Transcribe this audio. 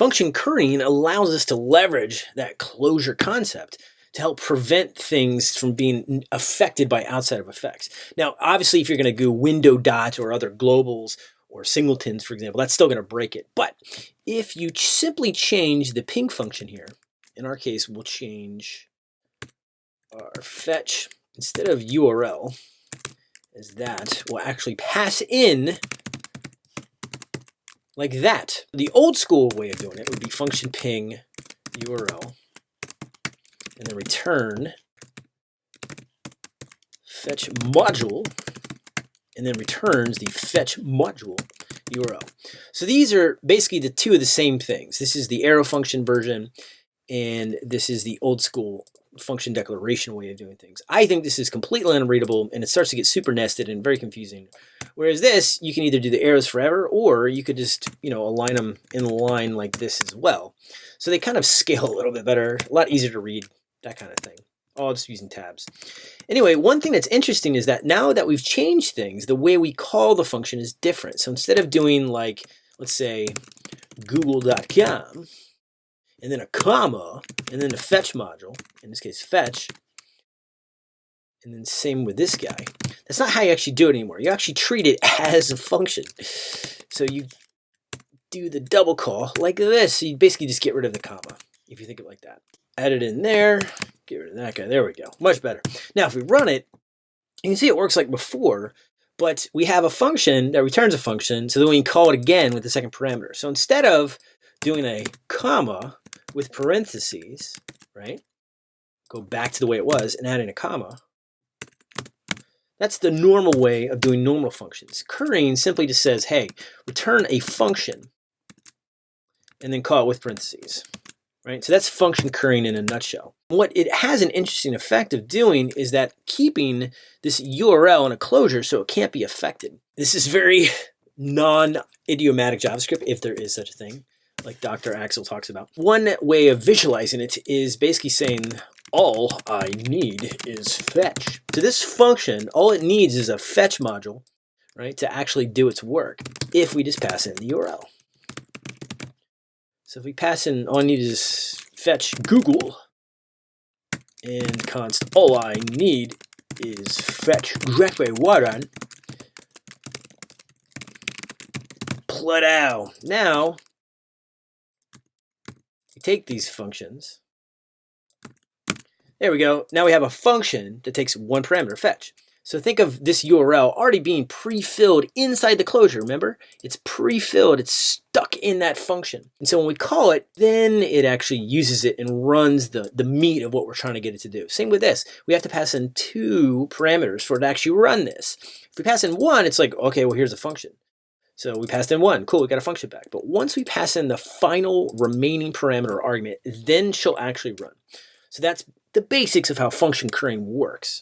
Function currying allows us to leverage that closure concept to help prevent things from being affected by outside of effects. Now, obviously, if you're going to do window dots or other globals or singletons, for example, that's still going to break it. But if you simply change the ping function here, in our case, we'll change our fetch instead of URL is that we'll actually pass in like that. The old school way of doing it would be function ping URL and then return fetch module and then returns the fetch module URL. So these are basically the two of the same things. This is the arrow function version and this is the old school function declaration way of doing things. I think this is completely unreadable and it starts to get super nested and very confusing. Whereas this, you can either do the arrows forever or you could just, you know, align them in line like this as well. So they kind of scale a little bit better, a lot easier to read, that kind of thing. All just using tabs. Anyway, one thing that's interesting is that now that we've changed things, the way we call the function is different. So instead of doing like, let's say, google.com, and then a comma, and then a fetch module, in this case fetch, and then same with this guy. That's not how you actually do it anymore. You actually treat it as a function. So you do the double call like this. So you basically just get rid of the comma, if you think of it like that. Add it in there, get rid of that guy. There we go, much better. Now if we run it, you can see it works like before, but we have a function that returns a function, so then we can call it again with the second parameter. So instead of doing a comma, with parentheses, right? Go back to the way it was and add in a comma. That's the normal way of doing normal functions. Currying simply just says, hey, return a function and then call it with parentheses, right? So that's function currying in a nutshell. What it has an interesting effect of doing is that keeping this URL in a closure so it can't be affected. This is very non-idiomatic JavaScript, if there is such a thing like Dr. Axel talks about. One way of visualizing it is basically saying all I need is fetch. So this function, all it needs is a fetch module, right, to actually do its work if we just pass in the URL. So if we pass in, all I need is fetch Google and const all I need is fetch Grepe Warren. Pladow. Now take these functions. There we go. Now we have a function that takes one parameter, fetch. So think of this URL already being pre-filled inside the closure, remember? It's pre-filled, it's stuck in that function. And so when we call it, then it actually uses it and runs the, the meat of what we're trying to get it to do. Same with this. We have to pass in two parameters for it to actually run this. If we pass in one, it's like, okay, well, here's a function. So we passed in one, cool, we got a function back. But once we pass in the final remaining parameter argument, then she'll actually run. So that's the basics of how function currying works.